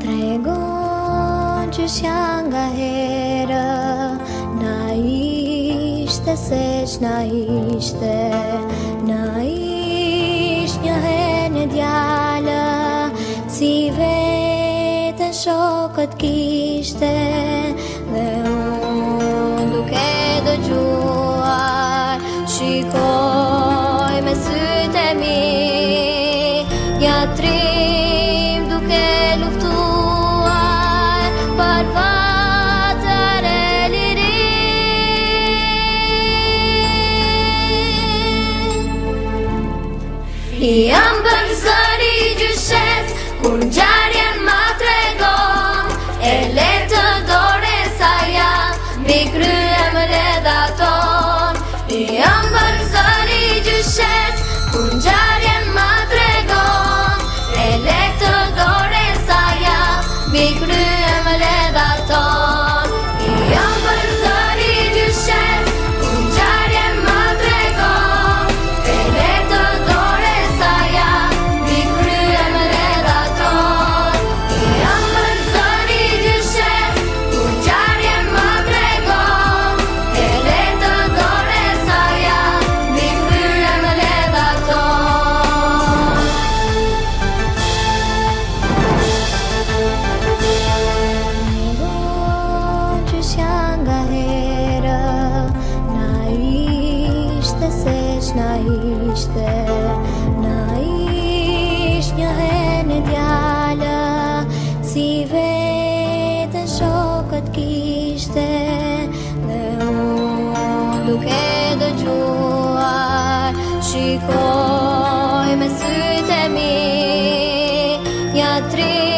Tregon që shjan nga herë Na ishte se që na ishte Na ishte një her në djallë Si vetën shokët kishte I am bërë zëri gjyshet, kun gjarjen ma të regon E le të dore sa ja, mi kryem reda ton I am zëri gjyshet, kun gjarjen ma të ishte Na një herë në djala Si vetën shokët kishte Dhe unë duke dë gjuar Shikoj me sytë e mi Një atri